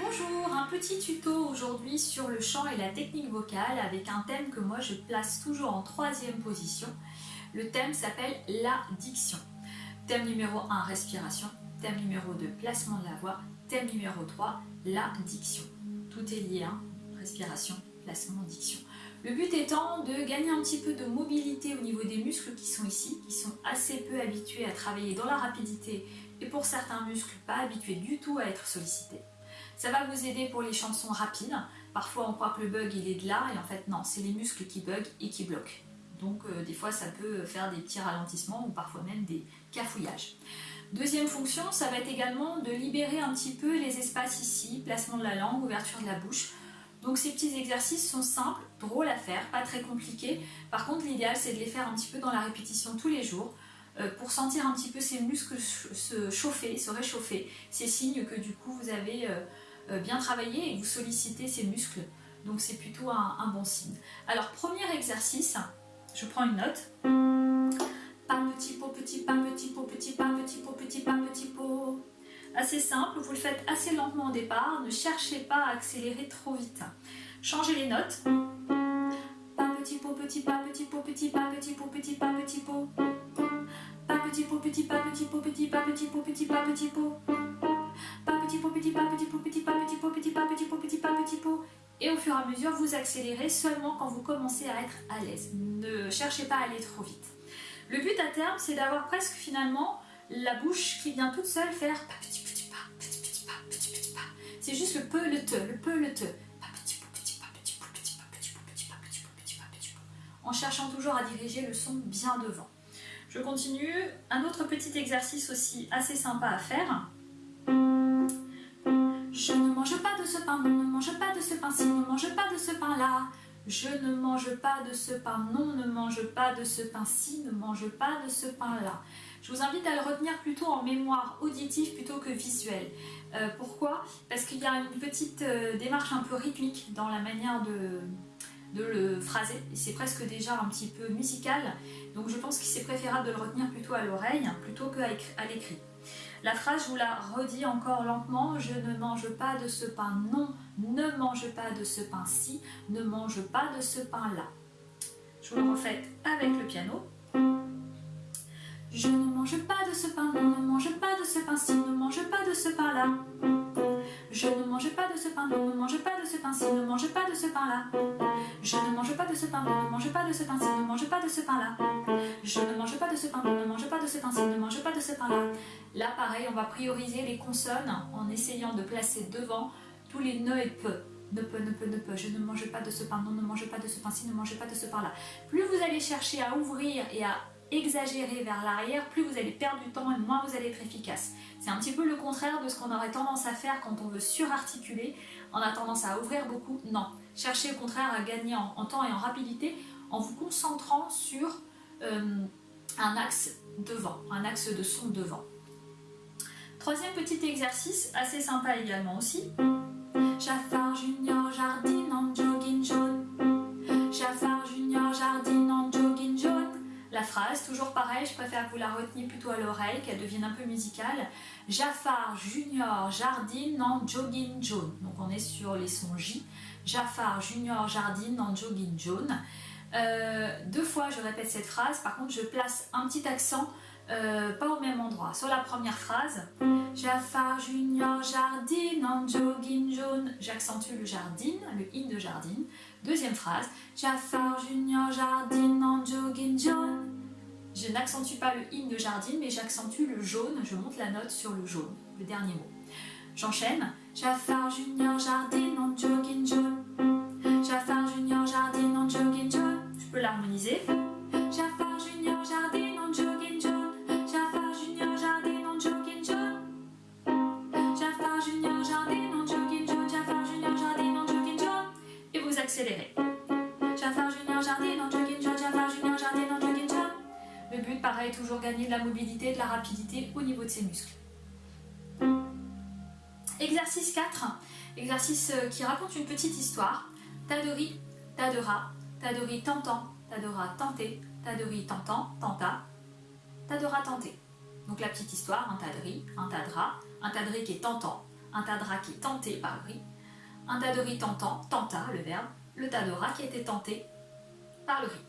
Bonjour, un petit tuto aujourd'hui sur le chant et la technique vocale avec un thème que moi je place toujours en troisième position. Le thème s'appelle la diction. Thème numéro 1, respiration. Thème numéro 2, placement de la voix. Thème numéro 3, la diction. Tout est lié, hein respiration, placement, diction. Le but étant de gagner un petit peu de mobilité au niveau des muscles qui sont ici, qui sont assez peu habitués à travailler dans la rapidité et pour certains muscles pas habitués du tout à être sollicités. Ça va vous aider pour les chansons rapides. Parfois on croit que le bug il est de là et en fait non, c'est les muscles qui bug et qui bloquent. Donc euh, des fois ça peut faire des petits ralentissements ou parfois même des cafouillages. Deuxième fonction, ça va être également de libérer un petit peu les espaces ici, placement de la langue, ouverture de la bouche, donc ces petits exercices sont simples, drôles à faire, pas très compliqués. Par contre l'idéal c'est de les faire un petit peu dans la répétition tous les jours pour sentir un petit peu ces muscles se chauffer, se réchauffer. C'est signe que du coup vous avez euh, euh, bien travaillé et vous sollicitez ces muscles. Donc c'est plutôt un, bon signe. Alors premier exercice, je prends une note. Pas petit pot, petit pas, petit pot, petit pas, petit pot, petit pas, petit pot assez simple, vous le faites assez lentement au départ, ne cherchez pas à accélérer trop vite. Changez les notes. Pas petit pot, petit pas, petit pot, petit pas, petit pot, petit pas, petit pot. Pas petit pot, petit pas, petit pot, petit pas, petit pot, petit pas, petit pot. Pas petit pot, petit pas, petit pot, petit pas, petit pot, petit pas, petit pot, petit pas, petit pot. Et au fur et à mesure, vous accélérez seulement quand vous commencez à être à l'aise. Ne cherchez pas à aller trop vite. Le but à terme, c'est d'avoir presque finalement la bouche qui vient toute seule faire petit c'est juste le peu, le te, le peu, le te. En cherchant toujours à diriger le son bien devant. Je continue. Un autre petit exercice aussi assez sympa à faire. Je ne mange pas de ce pain, non, ne mange pas de ce pain-ci, ne mange pas de ce pain-là. Je ne mange pas de ce pain, non, ne mange pas de ce pain-ci, ne mange pas de ce pain-là. Je vous invite à le retenir plutôt en mémoire auditive plutôt que visuelle. Euh, pourquoi? Parce qu'il y a une petite euh, démarche un peu rythmique dans la manière de, de le phraser. C'est presque déjà un petit peu musical. Donc je pense qu'il c'est préférable de le retenir plutôt à l'oreille plutôt qu'à l'écrit. La phrase, je vous la redis encore lentement. Je ne mange pas de ce pain. Non, ne mange pas de ce pain-ci. Ne mange pas de ce pain-là. Je vous le refais avec le piano. Je ne mange pas de ce pain, non, ne mange pas de ce pain-ci, ne mange pas de ce pain-là. Je ne mange pas de ce pain, ne mange pas de ce pain-ci, ne mange pas de ce pain-là. Je ne mange pas de ce pain, ne mange pas de ce pain-ci, ne mange pas de ce pain-là. Je ne mange pas de ce pain, ne mange pas de ce pain-ci, ne mange pas de ce pain-là. Là, pareil, on va prioriser les consonnes en essayant de placer devant tous les ne et peu ne peut, ne peut, ne peut, je ne mange pas de ce pain, non, ne mange pas de ce pain-ci, ne mange pas de ce pain-là. Plus vous allez chercher à ouvrir et à exagérer vers l'arrière, plus vous allez perdre du temps et moins vous allez être efficace. C'est un petit peu le contraire de ce qu'on aurait tendance à faire quand on veut surarticuler. On a tendance à ouvrir beaucoup. Non, cherchez au contraire à gagner en, temps et en rapidité en vous concentrant sur euh, un axe devant, un axe de son devant. Troisième petit exercice, assez sympa également aussi. Jafar Junior jardine en jogging jaune. Junior jardine toujours pareil, je préfère que vous la reteniez plutôt à l'oreille, qu'elle devienne un peu musicale. Jafar Junior jardine en jogging jaune. Donc on est sur les sons J. Jafar Junior jardine en jogging jaune. Euh, deux fois je répète cette phrase, par contre je place un petit accent euh, pas au même endroit. Sur la première phrase, Jafar Junior jardine en jogging jaune, j'accentue le jardine, le in de jardine. Deuxième phrase, Jafar Junior jardine en jogging jaune. Je n'accentue pas le in de jardine, mais j'accentue le jaune, je monte la note sur le jaune, le dernier mot. J'enchaîne, Jafar Junior jardine en jogging jaune. Jafar Junior jardine en jogging jaune. Je peux l'harmoniser. Jafar Junior jardine en jogging jaune. accélérer. Jafar pareil, toujours gagner de la mobilité, de la rapidité au niveau de ses muscles. Exercice 4, exercice euh, qui raconte une petite histoire. Tadori, tadera, tadori tentant, tadora tenter, tadori tentant, tenta, tadora tenter. Donc la petite histoire, un tadri, un tadra, un tadri qui est tentant, un rats qui est tenté par le riz, un riz tentant, tenta le verbe, le rats qui a été tenté par le riz.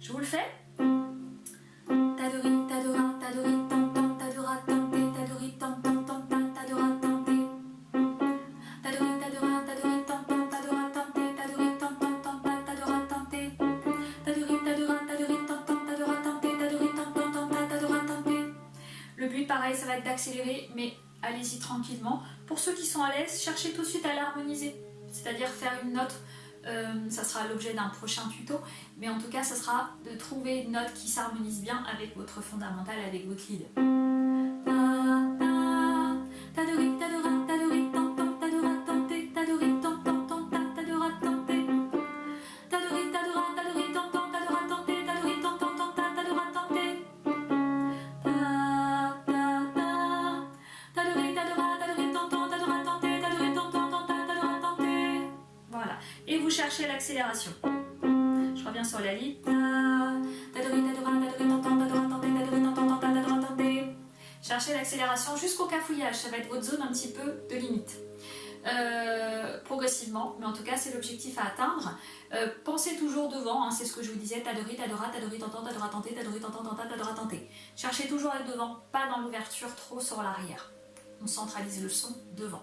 Je vous le fais ça va être d'accélérer, mais allez-y tranquillement. Pour ceux qui sont à l'aise, cherchez tout de suite à l'harmoniser, c'est-à-dire faire une note euh, ça sera l'objet d'un prochain tuto, mais en tout cas, ça sera de trouver une note qui s'harmonise bien avec votre fondamental, avec votre lead. Chercher l'accélération. Je reviens sur la ligne. Cherchez l'accélération jusqu'au cafouillage, ça va être votre zone un petit peu de limite. Euh, progressivement, mais en tout cas c'est l'objectif à atteindre. Euh, pensez toujours devant, c'est ce que je vous disais, tadori, tadora, tadora, tanta, tadora, tanté. Cherchez toujours à être devant, pas dans l'ouverture, trop sur l'arrière. On centralise le son devant.